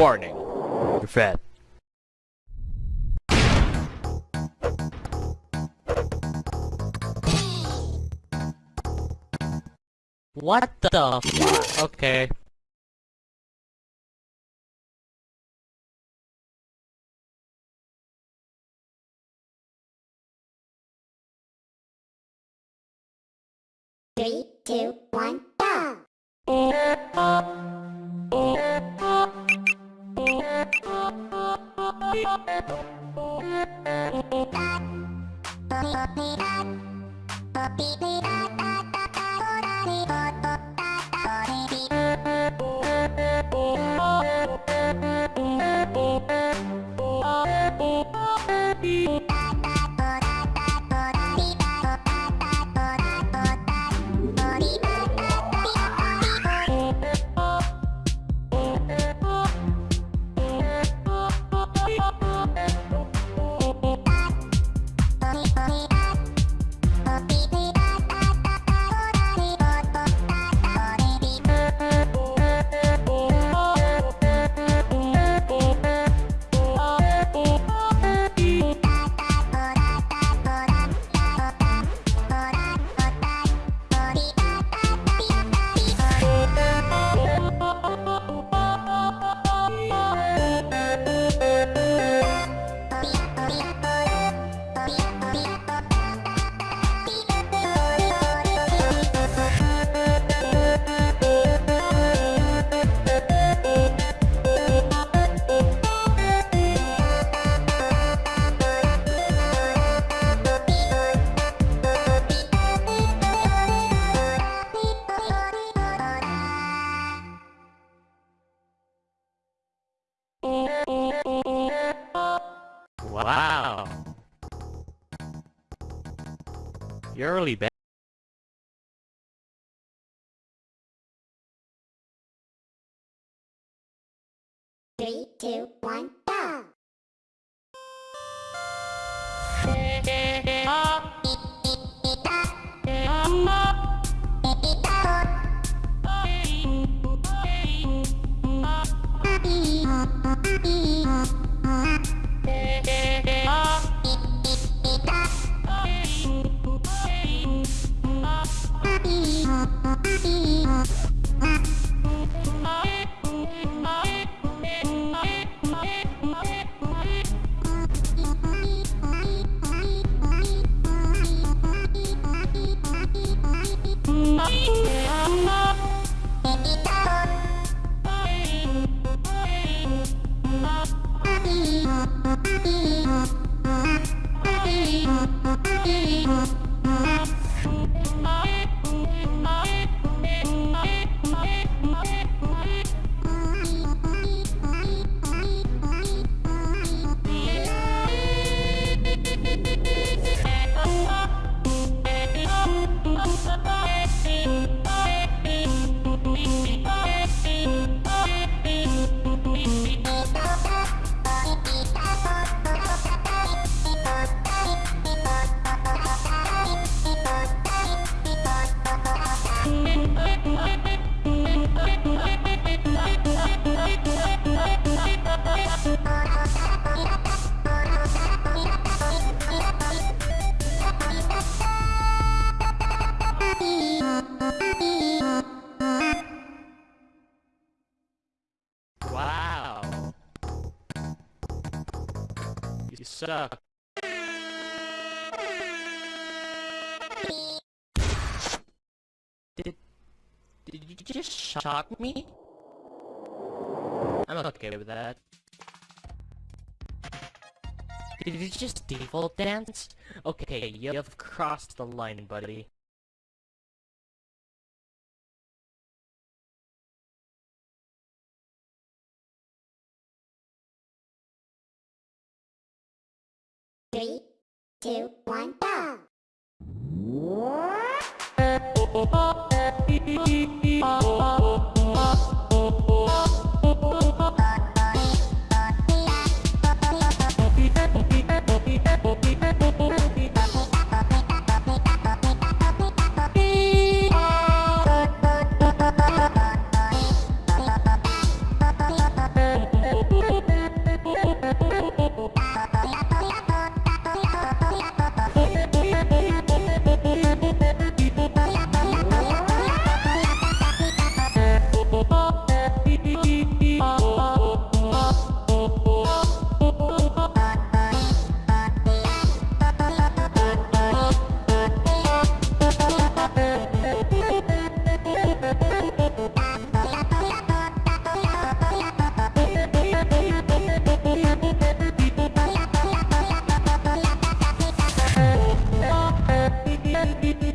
Warning. You're fat. What the f- Okay. Three, two, one, Beep, beep, Wow. You're really bad. Three, two, Did did you just shock me? I'm okay with that. Did you just default dance? Okay, you've crossed the line, buddy. Three, two, one, go! Oh, oh, oh,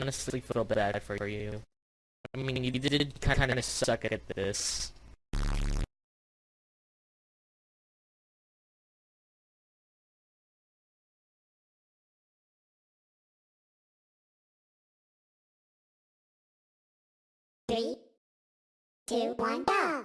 honestly feel bad for you. I mean, you did kind of suck at this. Three, two, one, go!